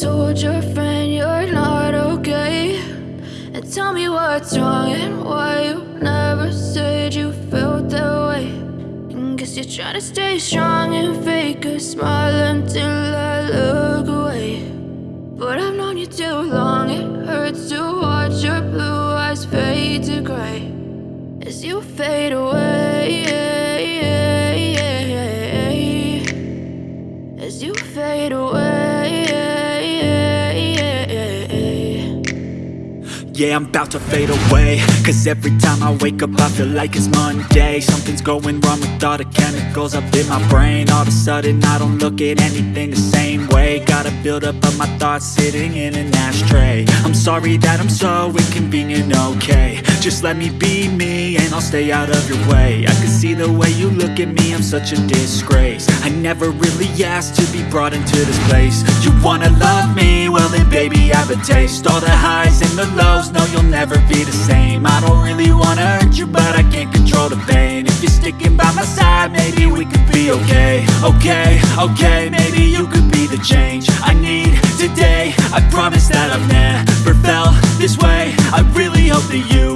told your friend you're not okay. And tell me what's wrong and why you never said you felt that way. And Guess you're trying to stay strong and fake a smile until I look away. But I've known you too long, it hurts to watch your blue eyes fade to gray. As you fade away Yeah, I'm about to fade away. Cause every time I wake up I feel like it's Monday. Something's going wrong with all the chemicals up in my brain. All of a sudden I don't look at anything the same way. Gotta build up of my thoughts sitting in an ashtray. I'm sorry that I'm so inconvenient, okay. Just let me be me and I'll stay out of your way. I can see the way you look at me, I'm such a disgrace. I never really asked to be brought into this place. You wanna love me? Well then baby I have a taste. All the highs and the lows, no you'll never be the same. I don't really wanna hurt you but I can't control the pain. If you're sticking by my side maybe we could be okay. Okay, okay, maybe you could be the change I need today. I promise that I've never felt this way. I really hope that you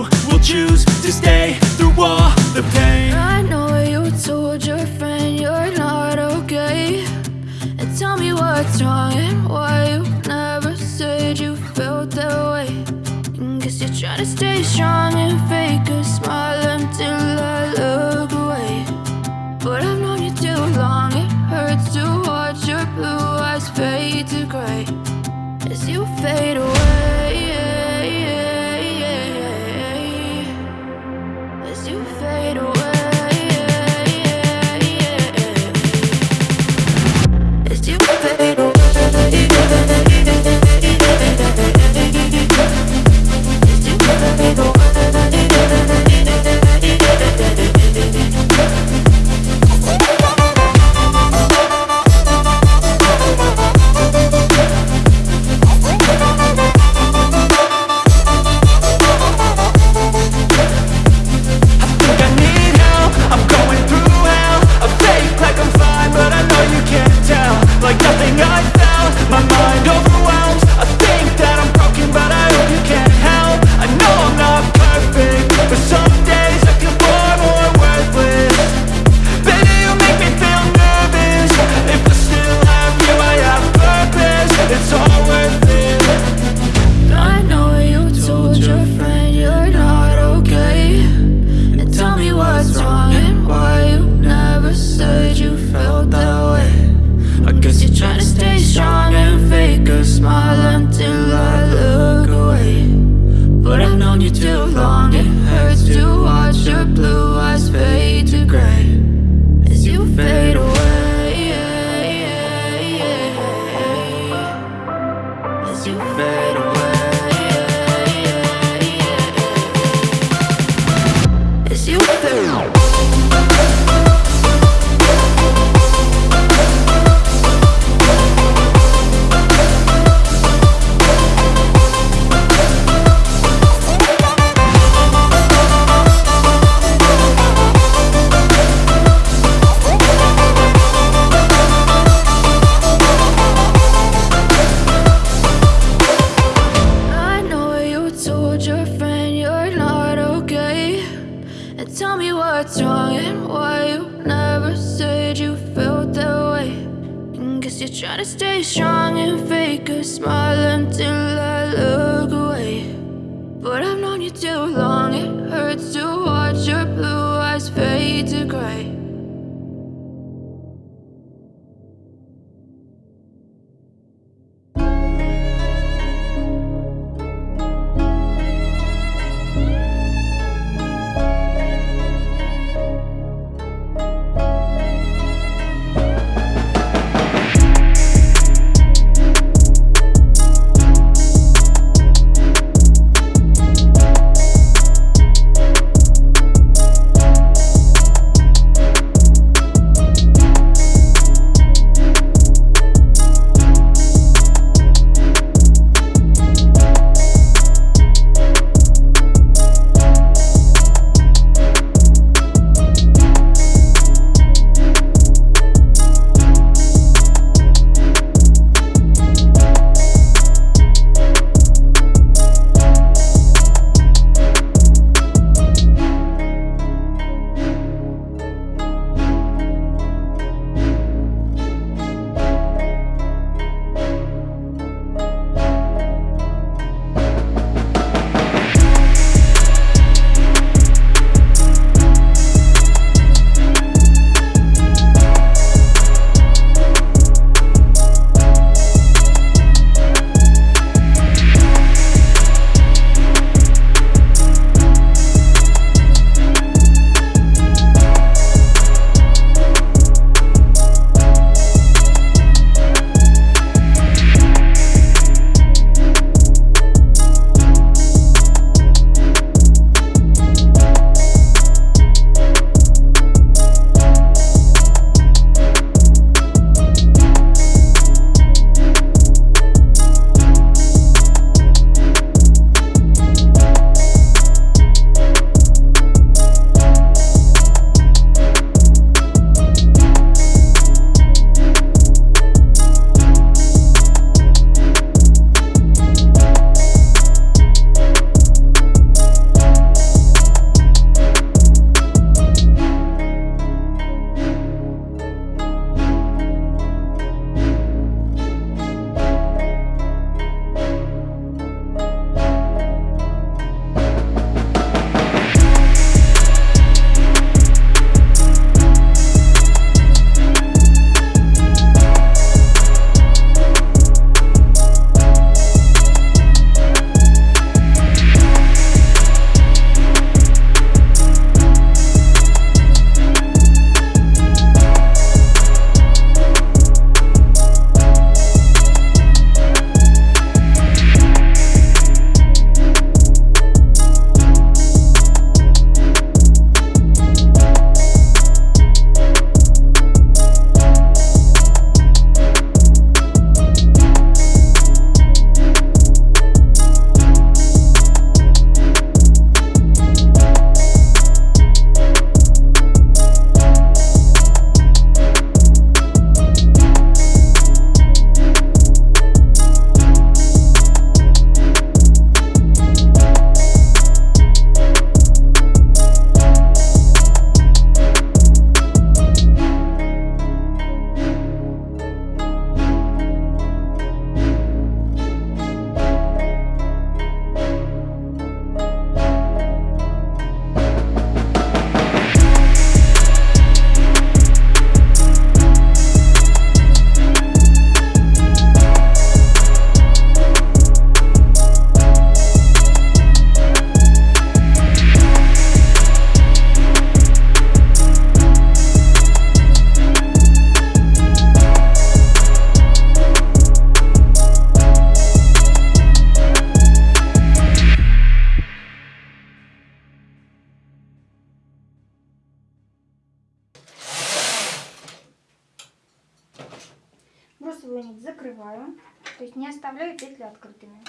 есть не оставляю петли открытыми.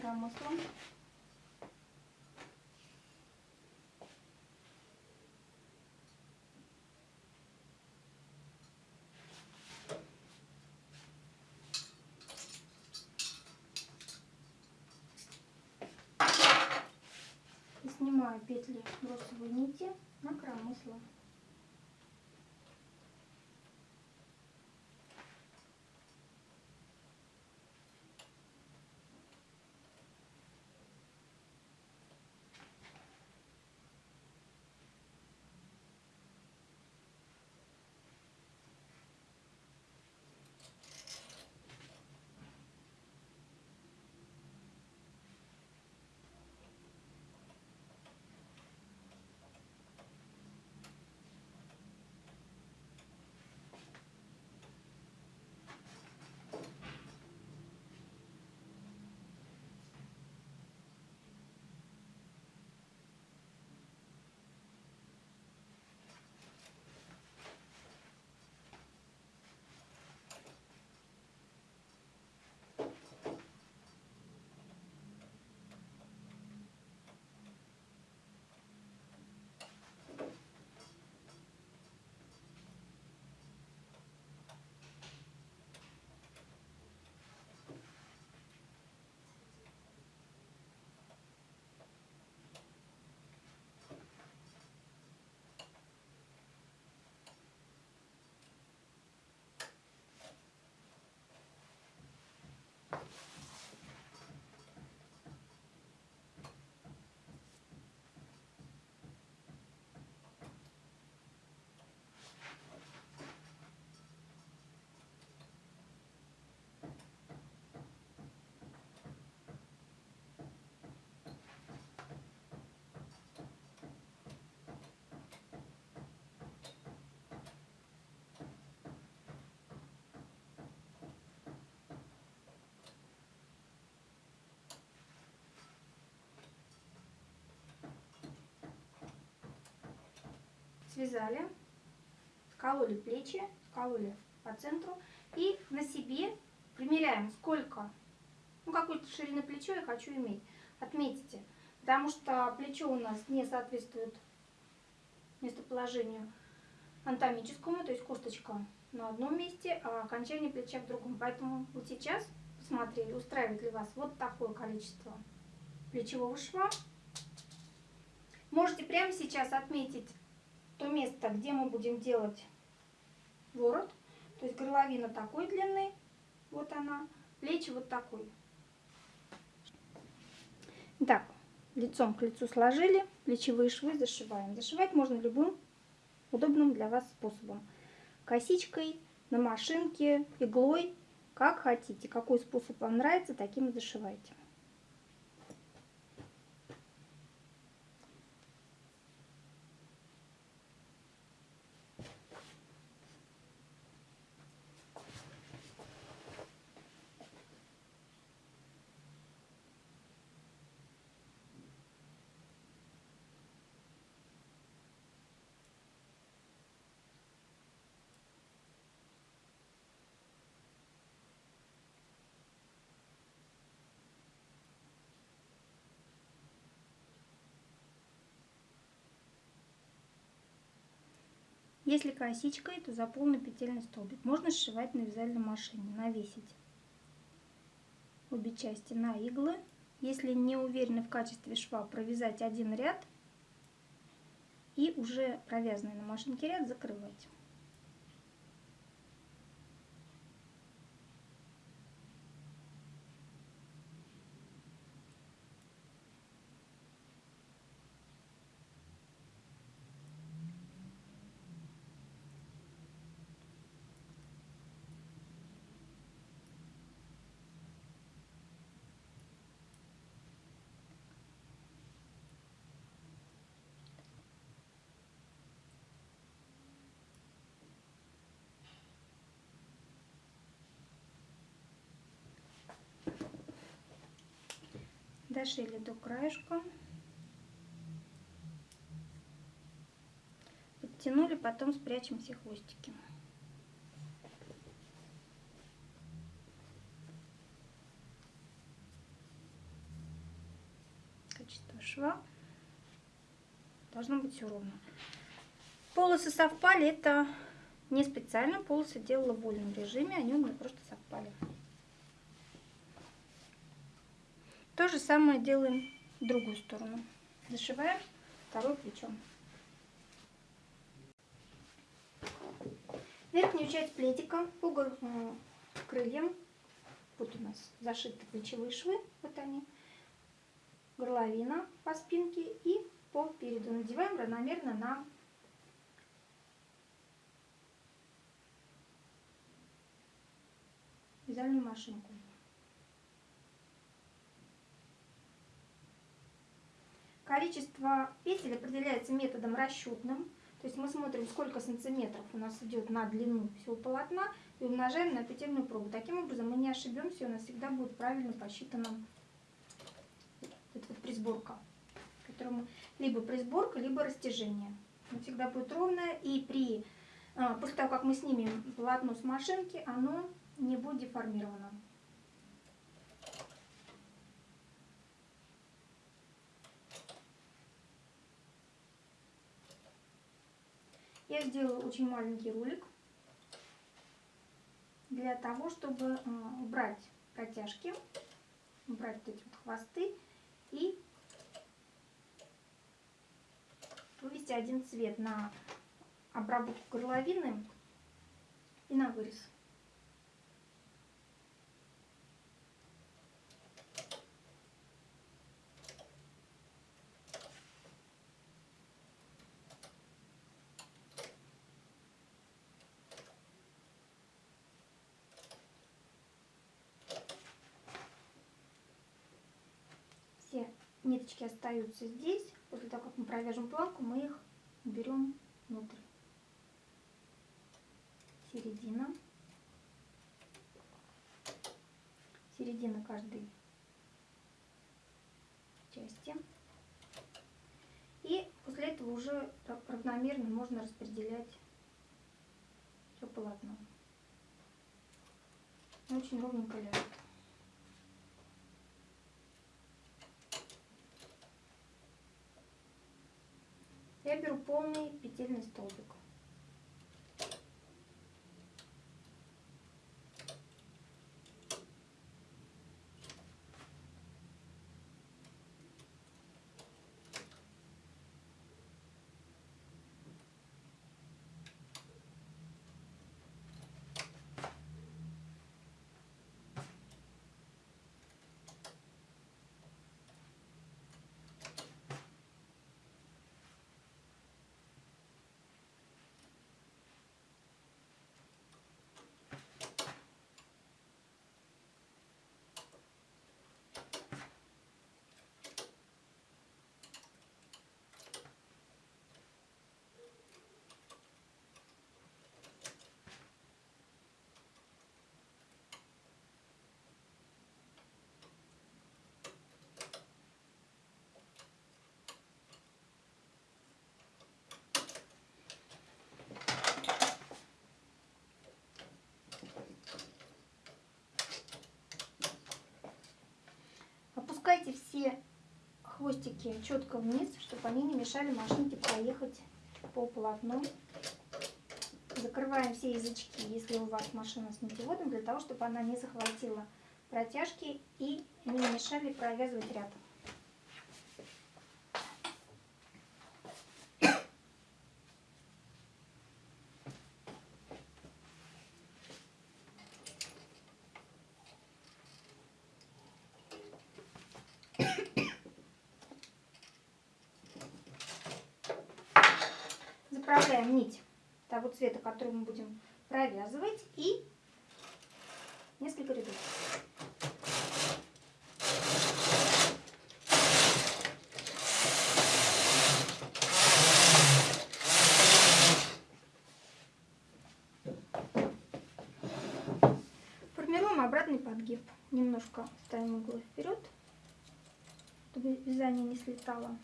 Промыслом. И снимаю петли бросовой нити на коромысло. Связали, скололи плечи, скололи по центру и на себе примеряем, сколько, ну какой-то ширины плечо я хочу иметь. Отметьте, потому что плечо у нас не соответствует местоположению анатомическому, то есть косточка на одном месте, а окончание плеча в другом. Поэтому вот сейчас посмотрели, устраивает ли вас вот такое количество плечевого шва. Можете прямо сейчас отметить то место, где мы будем делать ворот. То есть горловина такой длины, вот она, плечи вот такой. Так, лицом к лицу сложили, плечевые швы зашиваем. Зашивать можно любым удобным для вас способом. Косичкой, на машинке, иглой, как хотите. Какой способ вам нравится, таким и зашивайте. Если косичкой, то за полный петельный столбик. Можно сшивать на вязальной машине, навесить обе части на иглы. Если не уверены в качестве шва, провязать один ряд и уже провязанный на машинке ряд закрывать. Дошили до краешка. Подтянули, потом спрячем все хвостики. Качество шва должно быть все ровно. Полосы совпали, это не специально, полосы делала в вольном режиме, они у меня просто совпали. То же самое делаем в другую сторону. Зашиваем второе плечо. Верхнюю часть пледика по э, крыльям, вот у нас зашиты плечевые швы, вот они, горловина по спинке и по переду надеваем равномерно на вязальную машинку. Количество петель определяется методом расчетным. То есть мы смотрим, сколько сантиметров у нас идет на длину всего полотна и умножаем на петельную пробу. Таким образом мы не ошибемся, у нас всегда будет правильно посчитана эта вот присборка, которому либо присборка, либо растяжение. Она всегда будет ровная и при а, после того, как мы снимем полотно с машинки, оно не будет деформировано. Я сделала очень маленький ролик для того, чтобы э, убрать протяжки, убрать вот эти вот хвосты и вывести один цвет на обработку горловины и на вырез. Ниточки остаются здесь. После того, как мы провяжем планку, мы их берем внутрь. Середина. Середина каждой части. И после этого уже равномерно можно распределять все полотно. Очень ровненько ляжет. я беру полный петельный столбик. Опускайте все хвостики четко вниз, чтобы они не мешали машинке проехать по полотну. Закрываем все язычки, если у вас машина с нитеводом, для того, чтобы она не захватила протяжки и не мешали провязывать ряд. Заправляем нить того цвета, который мы будем провязывать, и несколько рядов. Формируем обратный подгиб. Немножко ставим углы вперед. вязание не слетало.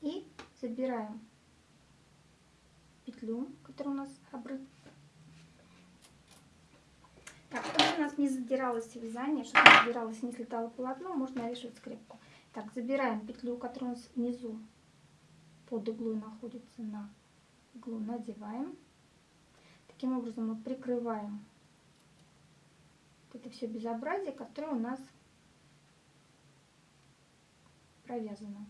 И забираем петлю, которая у нас обрыт. Так, чтобы у нас не задиралось вязание, чтобы не задиралось, не слетало полотно, можно навешивать скрепку. Так, забираем петлю, которая у нас внизу под иглой находится на иглу, надеваем. Таким образом мы прикрываем это все безобразие, которое у нас провязано.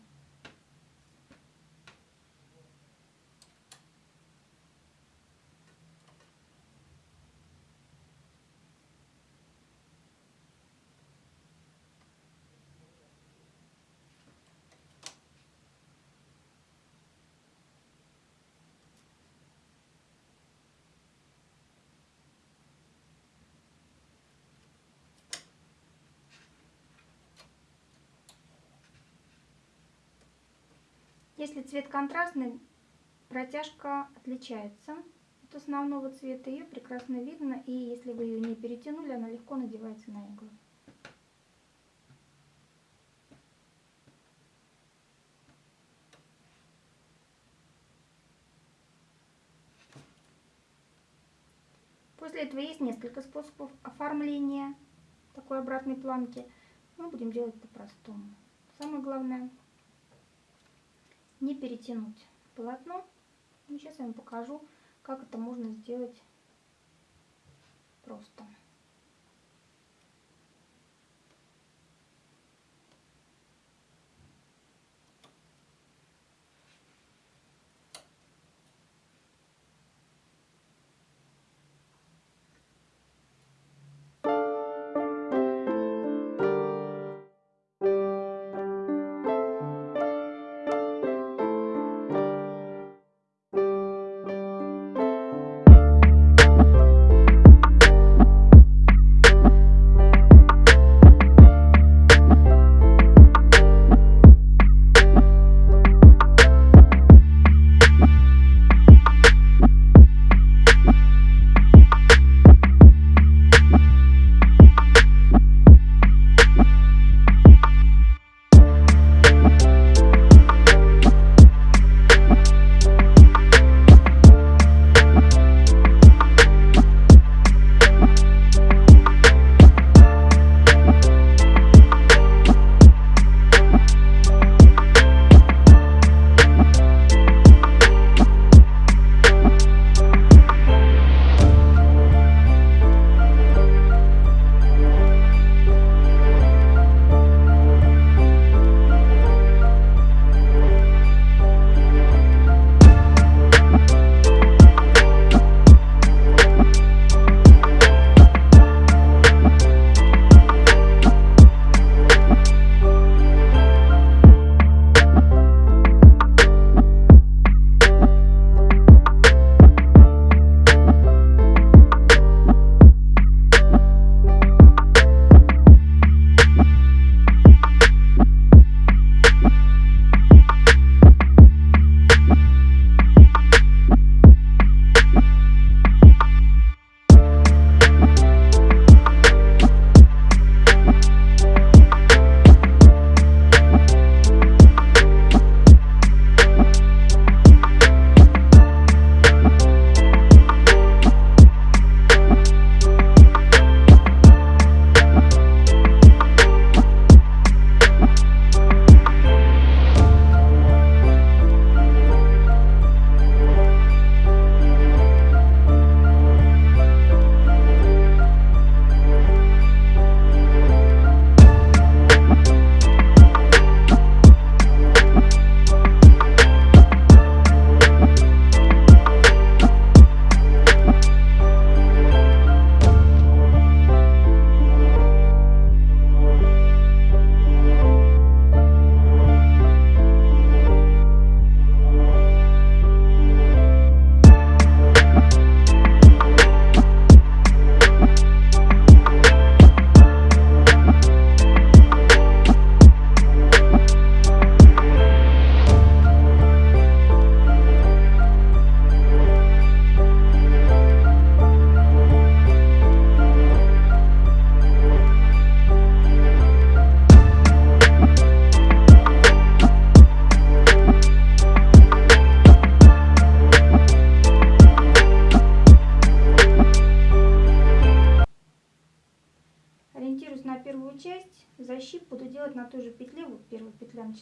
Если цвет контрастный, протяжка отличается от основного цвета. Ее прекрасно видно, и если вы ее не перетянули, она легко надевается на иглы. После этого есть несколько способов оформления такой обратной планки. Мы будем делать по-простому. Самое главное не перетянуть полотно. И сейчас я вам покажу, как это можно сделать просто.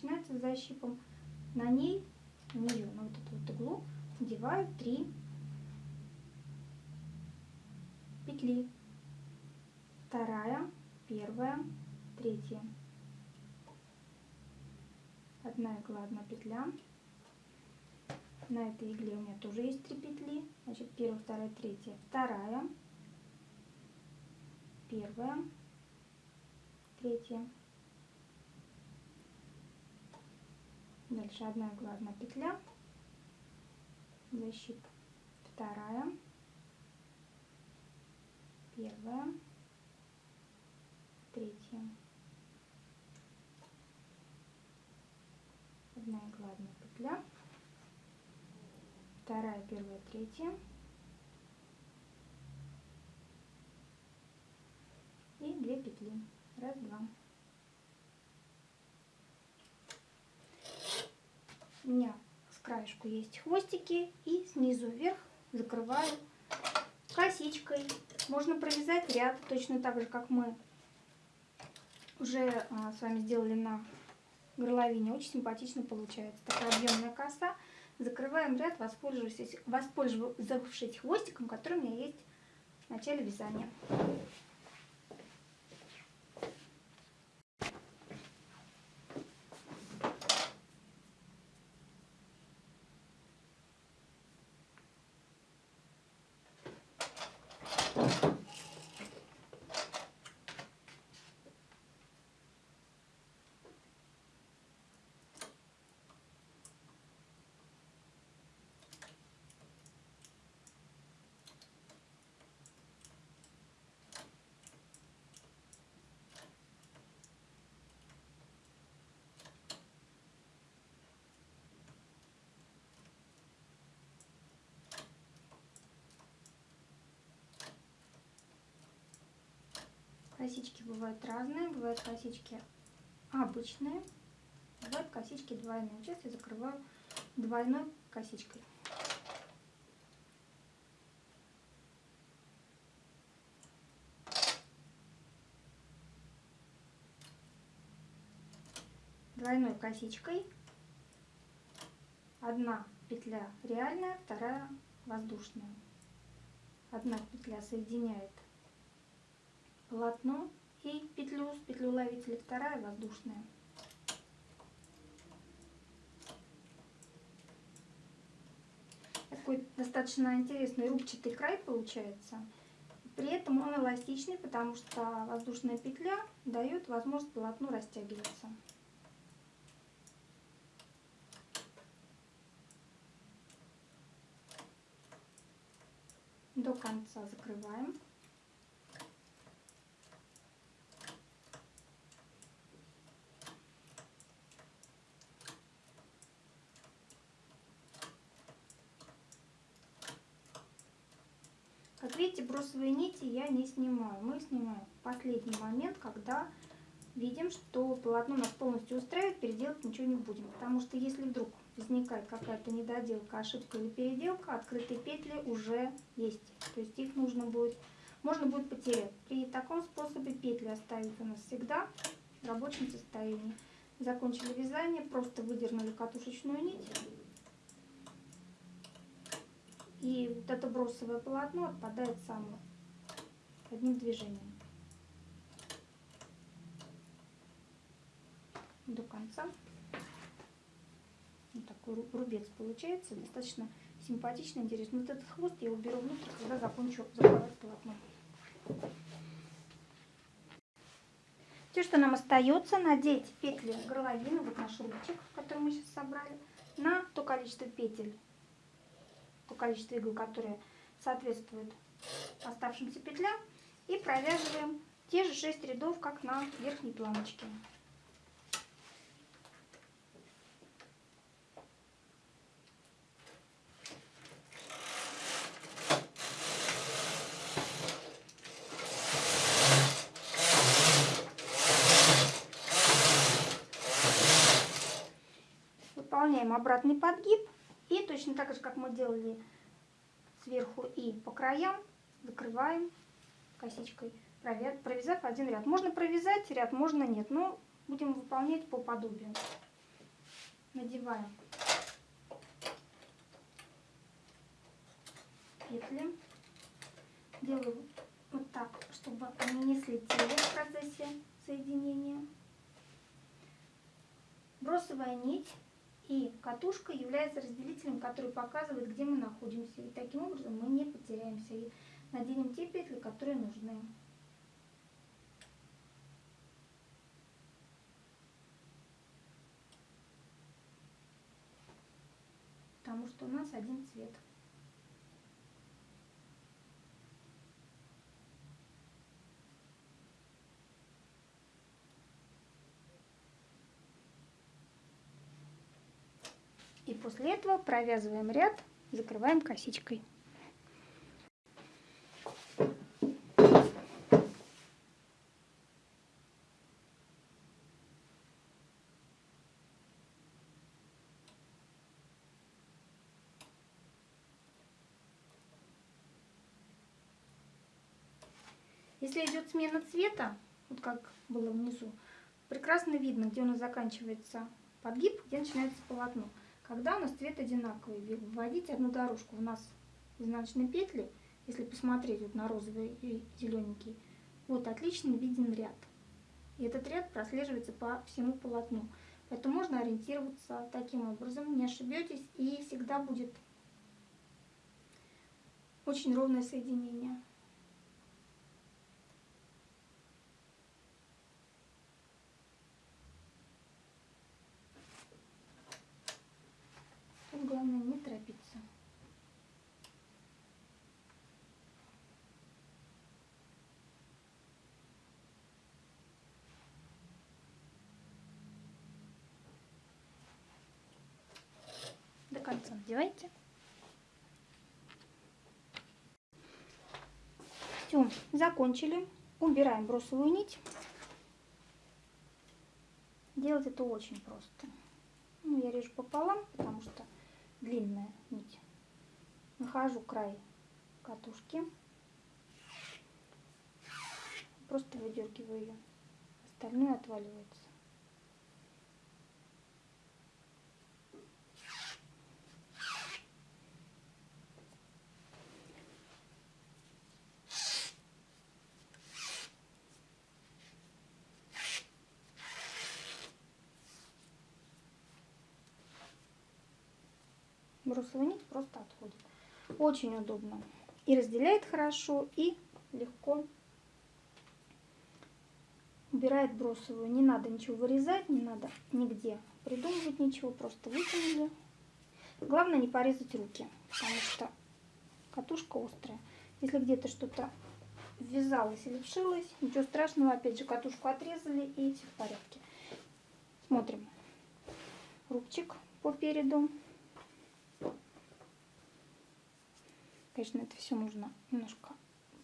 Начинается с защипом. На ней, на нее, на вот эту вот иглу надеваю 3 петли. Вторая, первая, третья. Одна игла, одна петля. На этой игле у меня тоже есть три петли. Значит, первая, вторая, третья. Вторая, первая, третья. Дальше одна игла, одна петля. Защип. Вторая, первая, третья. Одна игла, одна петля вторая, первая, третья. И две петли. Раз, два. У меня с краешку есть хвостики и снизу вверх закрываю косичкой. Можно провязать ряд точно так же, как мы уже а, с вами сделали на горловине. Очень симпатично получается. Такая объемная коса. Закрываем ряд, воспользовавшись, воспользовавшись хвостиком, который у меня есть в начале вязания. Косички бывают разные, бывают косички обычные, бывают косички двойные. Сейчас я закрываю двойной косичкой. Двойной косичкой. Одна петля реальная, вторая воздушная. Одна петля соединяет полотно и петлю с петлю ловителя, вторая воздушная. Такой достаточно интересный рубчатый край получается. При этом он эластичный, потому что воздушная петля дает возможность полотну растягиваться. До конца закрываем. Как видите, бросовые нити я не снимаю. Мы снимаем в последний момент, когда видим, что полотно нас полностью устраивает, переделать ничего не будем. Потому что если вдруг возникает какая-то недоделка, ошибка или переделка, открытые петли уже есть. То есть их нужно будет, можно будет потерять. При таком способе петли оставить у нас всегда в рабочем состоянии. Закончили вязание, просто выдернули катушечную нить и вот это бросовое полотно отпадает само одним движением. До конца. Вот такой рубец получается. Достаточно симпатично, интересно. Вот этот хвост я уберу внутрь, когда закончу закрывать полотно. Все, что нам остается, надеть петли горловины, вот наш рубчик, который мы сейчас собрали, на то количество петель, то количество игл, которое соответствует оставшимся петлям. И провязываем те же 6 рядов, как на верхней планочке. Выполняем обратный подгиб. И точно так же, как мы делали сверху и по краям, закрываем косичкой провязав один ряд. Можно провязать ряд, можно нет, но будем выполнять по подобию. Надеваем петли. Делаю вот так, чтобы они не слетели в процессе соединения. Бросовая нить и катушка является разделителем, который показывает, где мы находимся. И таким образом мы не потеряемся и наденем те петли, которые нужны. Потому что у нас один цвет. И после этого провязываем ряд, закрываем косичкой. Если идет смена цвета, вот как было внизу, прекрасно видно, где у нас заканчивается подгиб, где начинается полотно. Когда у нас цвет одинаковый, вводить одну дорожку. У нас изнаночные петли, если посмотреть вот на розовый и зелененький, вот отлично виден ряд. И этот ряд прослеживается по всему полотну. Поэтому можно ориентироваться таким образом, не ошибетесь, и всегда будет очень ровное соединение. Главное не торопиться. До конца надевайте. Все, закончили. Убираем бросовую нить. Делать это очень просто. Ну, я режу пополам, потому что длинная нить. Нахожу край катушки. Просто выдергиваю ее. Остальное отваливается. бросовая нить просто отходит. Очень удобно. И разделяет хорошо, и легко убирает бросовую. Не надо ничего вырезать, не надо нигде придумывать ничего, просто вытянули. Главное не порезать руки, потому что катушка острая. Если где-то что-то ввязалось или вшилось, ничего страшного, опять же катушку отрезали и все в порядке. Смотрим. Рубчик по переду. Конечно, это все нужно немножко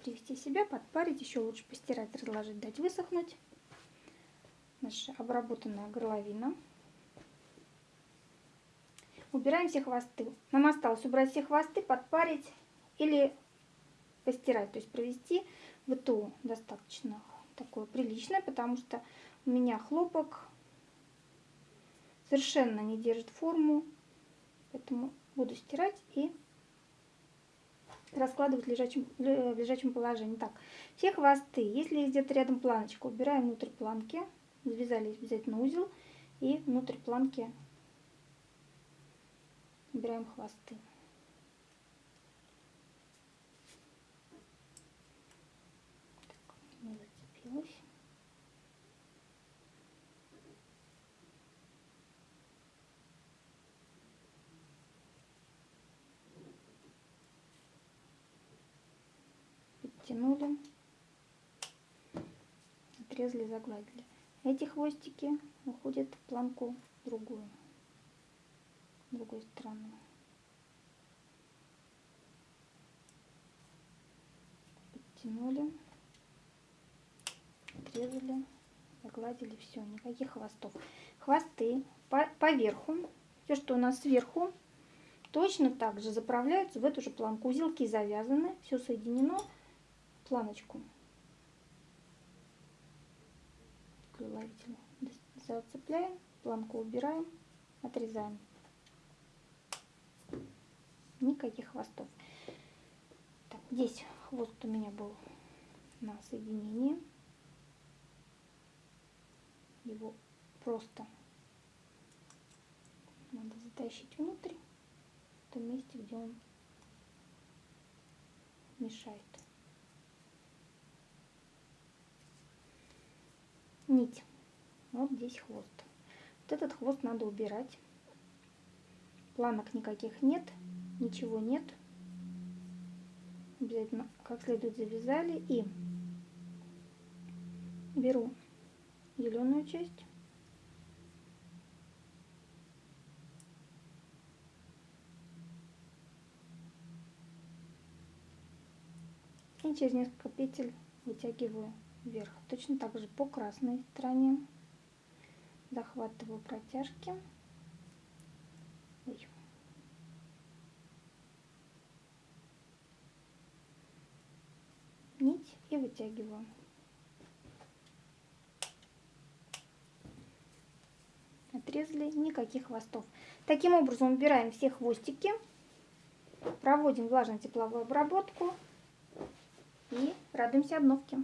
привести себя, подпарить, еще лучше постирать, разложить, дать высохнуть. Наша обработанная горловина. Убираем все хвосты. Нам осталось убрать все хвосты, подпарить или постирать, то есть провести ВТО достаточно такое приличное, потому что у меня хлопок совершенно не держит форму, поэтому буду стирать и раскладывать в лежачем, в лежачем положении. Так, все хвосты, если где-то рядом планочка, убираем внутрь планки, завязали обязательно узел и внутрь планки убираем хвосты. Так, не зацепилась. Оттянули, отрезали, загладили. Эти хвостики уходят в планку другую, другой стороны. Подтянули, отрезали, загладили, все, никаких хвостов. Хвосты по, по верху, все, что у нас сверху, точно так же заправляются в эту же планку. Узелки завязаны, все соединено планочку. клювовителя. Зацепляем, планку убираем, отрезаем. Никаких хвостов. Так, здесь хвост у меня был на соединении. Его просто надо затащить внутрь, в том месте, где он мешает. Нить. Вот здесь хвост. Вот этот хвост надо убирать. Планок никаких нет, ничего нет. Обязательно как следует завязали и беру зеленую часть и через несколько петель вытягиваю вверх. Точно так же по красной стороне захватываю протяжки. Ой. Нить и вытягиваю. Отрезали, никаких хвостов. Таким образом убираем все хвостики, проводим влажно-тепловую обработку и радуемся обновке.